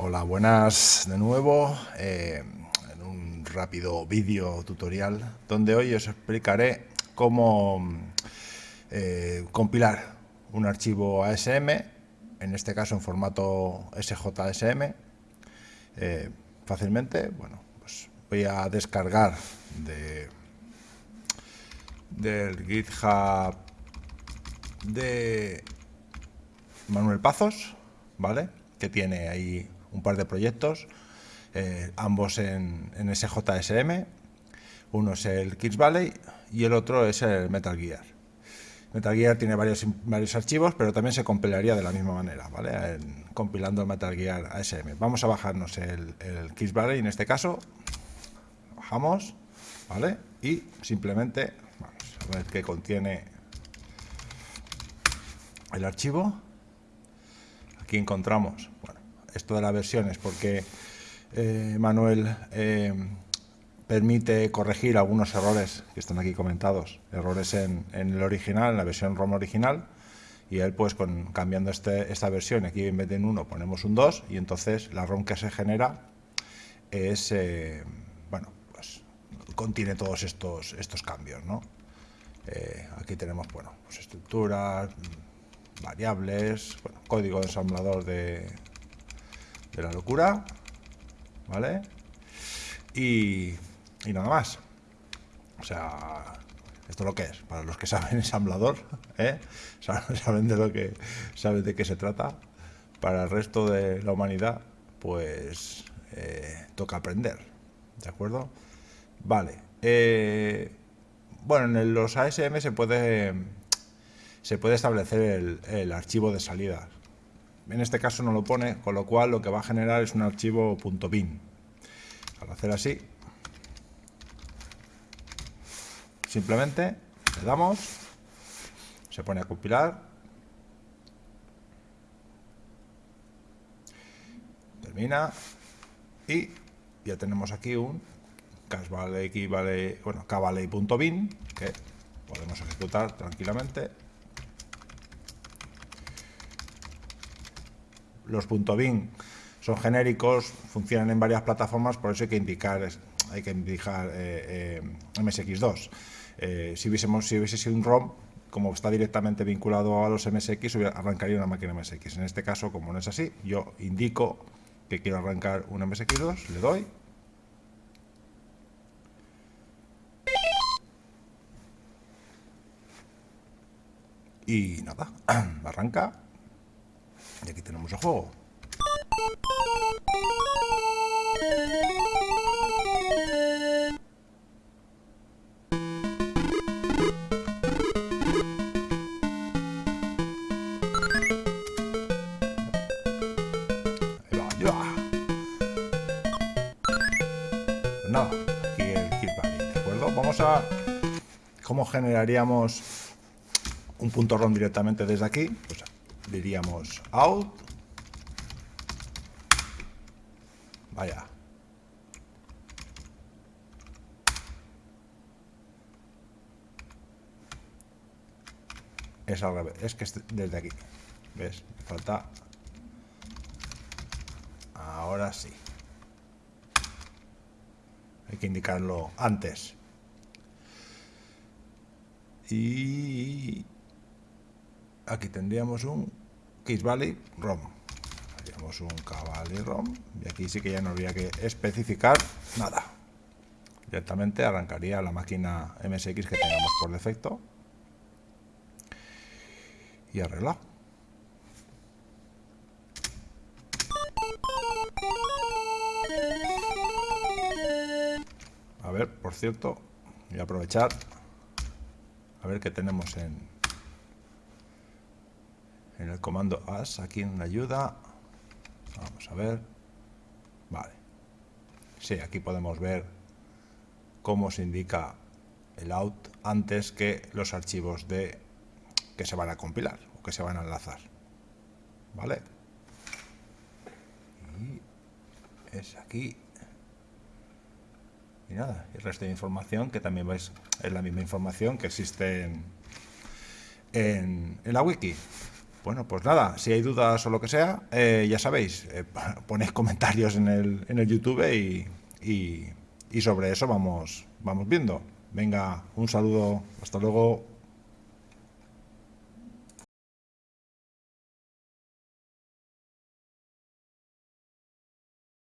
Hola, buenas de nuevo eh, en un rápido vídeo tutorial donde hoy os explicaré cómo eh, compilar un archivo ASM, en este caso en formato SJSM, eh, fácilmente. Bueno, pues voy a descargar de, del GitHub de Manuel Pazos, ¿vale? Que tiene ahí un par de proyectos, eh, ambos en, SJSM. Uno es el Kids Valley y el otro es el Metal Gear. Metal Gear tiene varios, varios archivos, pero también se compilaría de la misma manera, ¿vale? compilando el Metal Gear ASM. Vamos a bajarnos el, el Valley en este caso. Bajamos, ¿vale? Y simplemente, vamos a ver qué contiene el archivo. Aquí encontramos, bueno, esto de las versiones, porque eh, Manuel eh, permite corregir algunos errores que están aquí comentados, errores en, el original, en la versión ROM original, y él pues con, cambiando este, esta versión, aquí en vez de un 1 ponemos un 2, y entonces la ROM que se genera es, eh, bueno, pues contiene todos estos, estos cambios, ¿no? aquí tenemos, bueno, pues estructuras, variables, código de ensamblador de, de la locura, ¿vale? Y, y nada más. O sea, esto es lo que es. Para los que saben ensamblador, ¿eh? saben de lo que saben de qué se trata. Para el resto de la humanidad, pues eh, toca aprender. ¿De acuerdo? Vale. Eh, bueno, en los ASM se puede se puede establecer el, el archivo de salida en este caso no lo pone, con lo cual lo que va a generar es un archivo .bin. Al hacer así, simplemente le damos, se pone a compilar, termina y ya tenemos aquí un casvalley, bueno, que podemos ejecutar tranquilamente los .bin son genéricos, funcionan en varias plataformas, por eso hay que indicar, hay que indicar eh, eh, MSX2. Eh, si, hubiésemos, si hubiese sido un ROM, como está directamente vinculado a los MSX, arrancaría una máquina MSX. En este caso, como no es así, yo indico que quiero arrancar un MSX2, le doy. Y nada, arranca. Y aquí tenemos el juego. Pues nada, aquí el kit ¿de acuerdo? Vamos a... ¿Cómo generaríamos un punto ROM directamente desde aquí? Pues diríamos out. Vaya. Es al revés, es que es desde aquí. ¿Ves? falta... Ahora sí. Hay que indicarlo antes. Y aquí tendríamos un Kiss Valley ROM. Haríamos un Cavalry ROM y aquí sí que ya no habría que especificar nada. Directamente arrancaría la máquina MSX que tengamos por defecto y arreglado. A ver, por cierto, voy a aprovechar a ver qué tenemos en, en el comando as, aquí en ayuda. Vamos a ver. Vale. Sí, aquí podemos ver cómo se indica el out antes que los archivos de que se van a compilar o que se van a enlazar. ¿Vale? Y es aquí. Y nada, el resto de información que también veis es la misma información que existe en, en la wiki Bueno, pues nada, si hay dudas o lo que sea, eh, ya sabéis, eh, ponéis comentarios en el, en el YouTube y, y, y sobre eso vamos, vamos viendo. Venga, un saludo, hasta luego.